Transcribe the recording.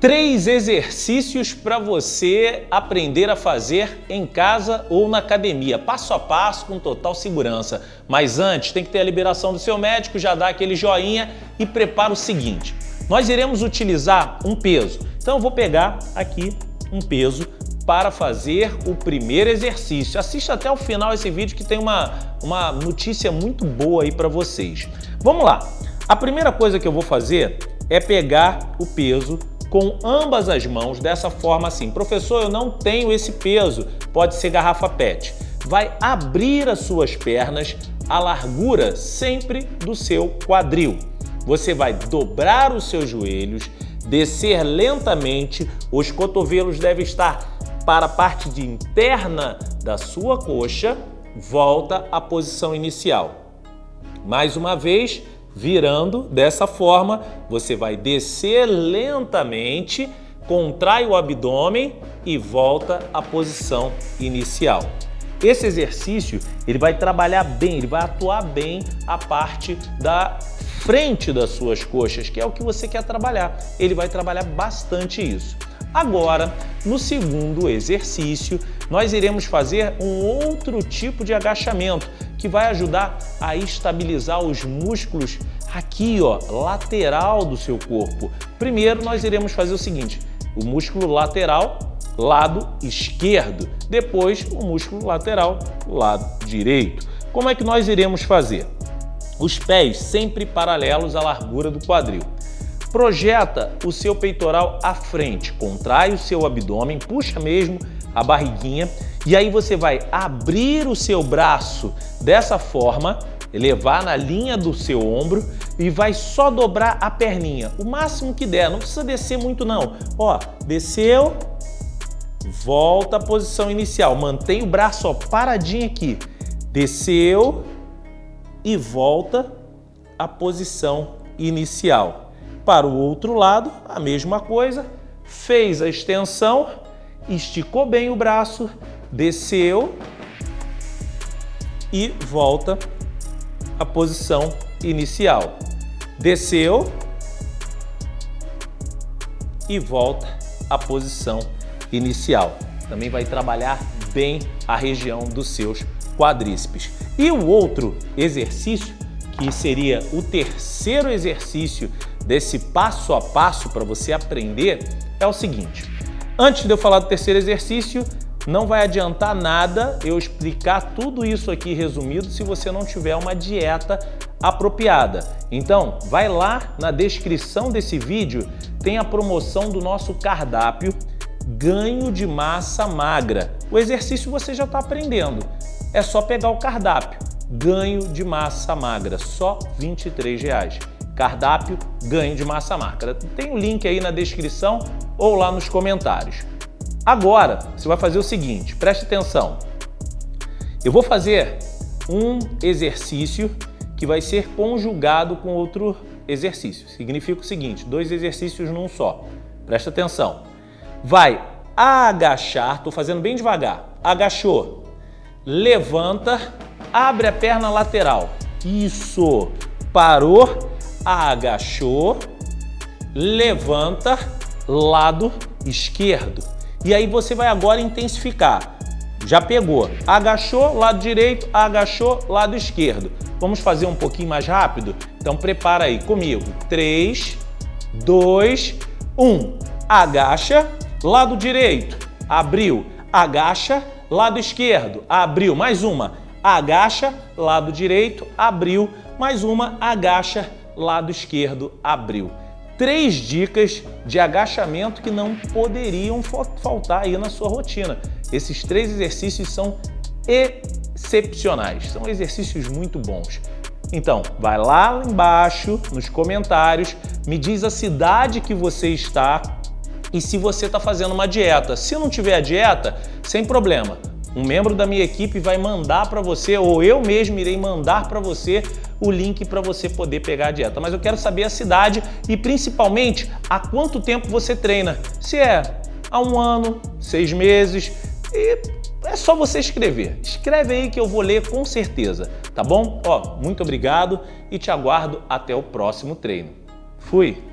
Três exercícios para você aprender a fazer em casa ou na academia, passo a passo, com total segurança. Mas antes, tem que ter a liberação do seu médico, já dá aquele joinha e prepara o seguinte. Nós iremos utilizar um peso. Então eu vou pegar aqui um peso para fazer o primeiro exercício. Assista até o final esse vídeo que tem uma, uma notícia muito boa aí para vocês. Vamos lá. A primeira coisa que eu vou fazer é pegar o peso com ambas as mãos, dessa forma assim. Professor, eu não tenho esse peso, pode ser garrafa PET. Vai abrir as suas pernas a largura sempre do seu quadril. Você vai dobrar os seus joelhos, descer lentamente, os cotovelos devem estar para a parte de interna da sua coxa, volta à posição inicial. Mais uma vez, virando dessa forma, você vai descer lentamente, contrai o abdômen e volta à posição inicial. Esse exercício ele vai trabalhar bem, ele vai atuar bem a parte da frente das suas coxas, que é o que você quer trabalhar. Ele vai trabalhar bastante isso. Agora, no segundo exercício, nós iremos fazer um outro tipo de agachamento que vai ajudar a estabilizar os músculos aqui, ó, lateral do seu corpo. Primeiro, nós iremos fazer o seguinte, o músculo lateral, lado esquerdo. Depois, o músculo lateral, lado direito. Como é que nós iremos fazer? Os pés sempre paralelos à largura do quadril. Projeta o seu peitoral à frente, contrai o seu abdômen, puxa mesmo a barriguinha e aí você vai abrir o seu braço dessa forma, levar na linha do seu ombro e vai só dobrar a perninha, o máximo que der, não precisa descer muito não. Ó, desceu, volta à posição inicial, mantém o braço ó, paradinho aqui, desceu e volta à posição inicial. Para o outro lado, a mesma coisa, fez a extensão, esticou bem o braço, desceu e volta à posição inicial. Desceu e volta à posição inicial. Também vai trabalhar bem a região dos seus quadríceps. E o outro exercício, que seria o terceiro exercício desse passo a passo para você aprender é o seguinte. Antes de eu falar do terceiro exercício, não vai adiantar nada eu explicar tudo isso aqui resumido se você não tiver uma dieta apropriada. Então, vai lá na descrição desse vídeo, tem a promoção do nosso cardápio Ganho de Massa Magra. O exercício você já está aprendendo. É só pegar o cardápio Ganho de Massa Magra, só 23 reais cardápio ganho de massa magra. Tem o um link aí na descrição ou lá nos comentários. Agora, você vai fazer o seguinte, preste atenção. Eu vou fazer um exercício que vai ser conjugado com outro exercício. Significa o seguinte, dois exercícios num só. Presta atenção. Vai agachar, estou fazendo bem devagar. Agachou, levanta, abre a perna lateral. Isso, parou, agachou, levanta, lado esquerdo. E aí você vai agora intensificar. Já pegou. Agachou, lado direito, agachou, lado esquerdo. Vamos fazer um pouquinho mais rápido? Então prepara aí comigo. 3, 2, 1. Agacha, lado direito, abriu. Agacha, lado esquerdo, abriu. Mais uma. Agacha, lado direito, abriu. Mais uma. Agacha, lado esquerdo abriu. Três dicas de agachamento que não poderiam faltar aí na sua rotina. Esses três exercícios são excepcionais, são exercícios muito bons. Então, vai lá embaixo nos comentários, me diz a cidade que você está e se você está fazendo uma dieta. Se não tiver a dieta, sem problema. Um membro da minha equipe vai mandar para você, ou eu mesmo irei mandar para você o link para você poder pegar a dieta. Mas eu quero saber a cidade e principalmente há quanto tempo você treina. Se é há um ano, seis meses e é só você escrever. Escreve aí que eu vou ler com certeza, tá bom? Ó, muito obrigado e te aguardo até o próximo treino. Fui!